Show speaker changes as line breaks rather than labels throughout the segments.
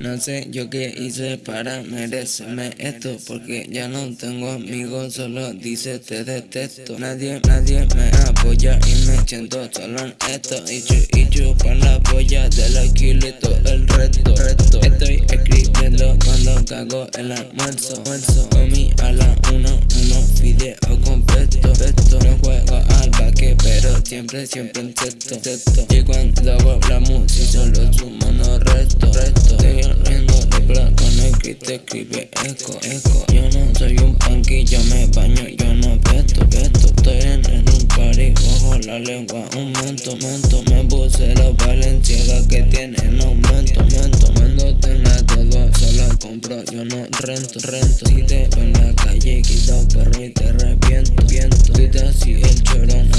No sé yo qué hice para merecerme esto Porque ya no tengo amigos, solo dice te detesto Nadie, nadie me apoya y me siento solo en esto. Y chupan la polla del alquilito el reto, reto. Estoy escribiendo cuando cago el almuerzo, almuerzo mi a la uno, uno video completo siempre, siempre en texto, Y cuando hago la música solo sumo no resto, resto Estoy riendo de plata con el que te escribe eco, eco. Yo no soy un punky, me baño, yo no pesto, pesto Estoy en, en un party, bajo la lengua un momento, momento Me puse los valenciagas que tienen aumento, aumento. Cuando tenga todo, solo compro, yo no rento, rento. Si te veo en la calle, quito perro y te arrepiento, viento. Si te así el choro,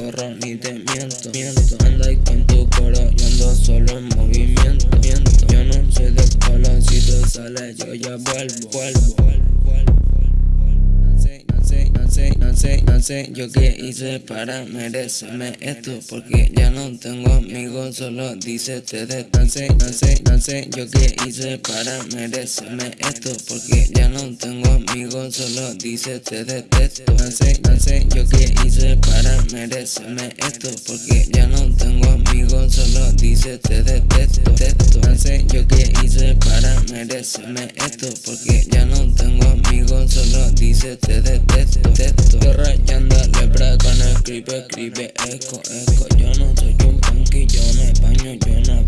ni te miento, miento. Anda con tu coro, yo ando solo en movimiento, miento Yo no soy de palo, si tú sales yo ya vuelvo, vuelvo no sé yo qué hice para merecerme esto Porque ya no tengo amigos, solo dice te No sé, no sé, no sé yo qué hice para merecerme esto Porque ya no tengo amigos, solo dice te detesto No sé, no sé yo qué hice para merecerme esto Porque ya no tengo amigos, solo dice te detesto No sé yo qué hice para merecerme esto Porque ya no tengo amigos, solo dice te detesto Estoy rayando lebra con el escribe, escribe, eco, eco. Yo no soy un punk y yo me baño, yo no